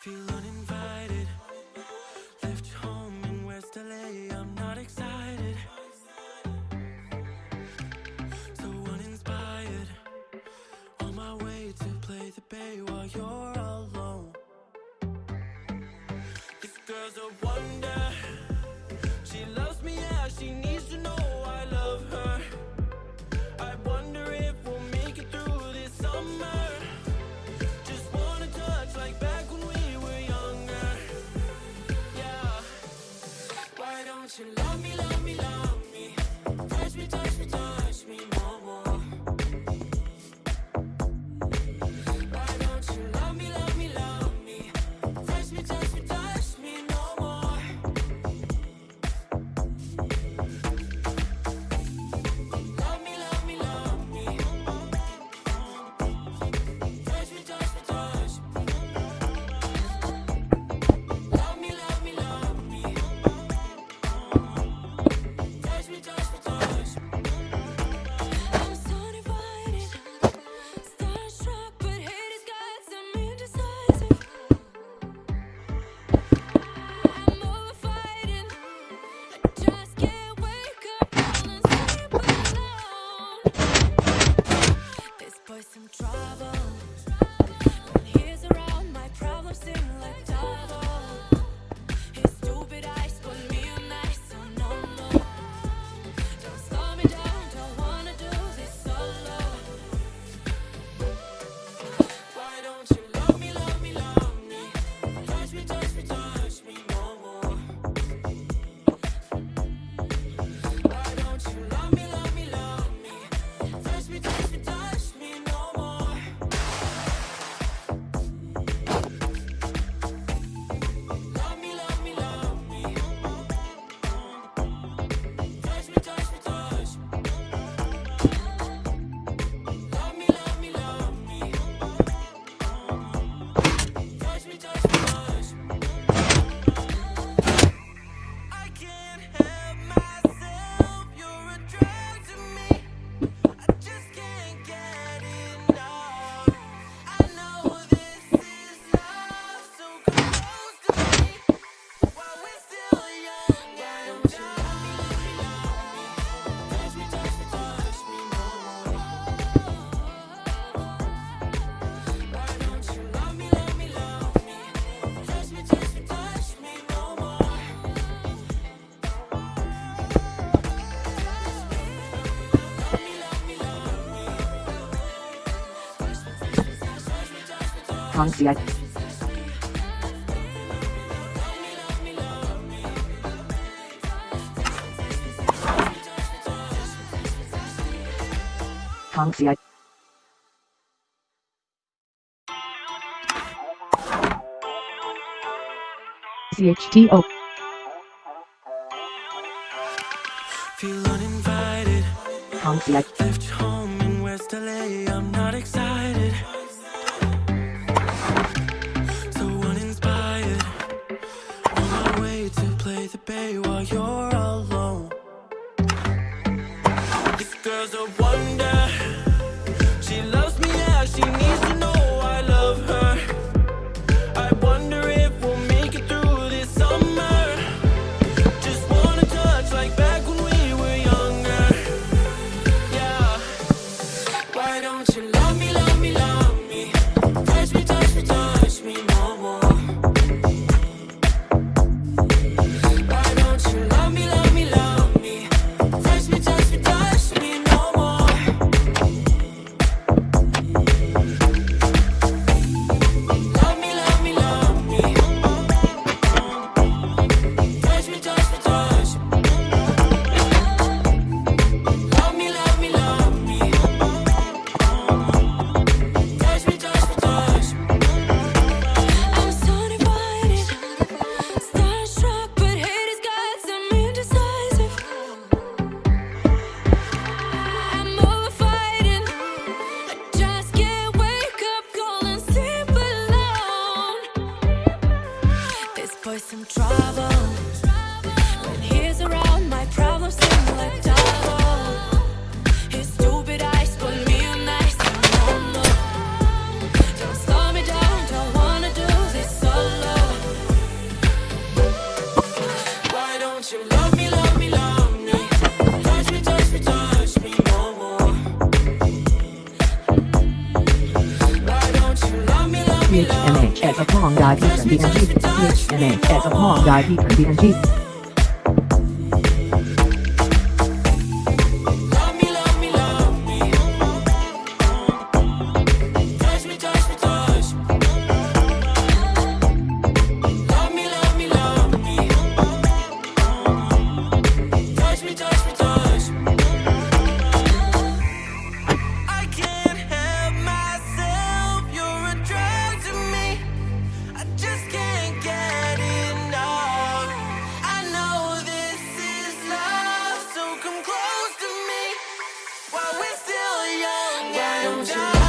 Feel uninvited. Left home in West LA I'm not excited. So uninspired. On my way to play the bay While you're alone. This girl's a wonder problems seem like double. His stupid eyes put me concierge. Concierge. CHTO. Feel uninvited. Left home in West LA. I'm not excited. a pong, Dai Peter Beaton Jesus, HMA, as a Hong Jesus. down.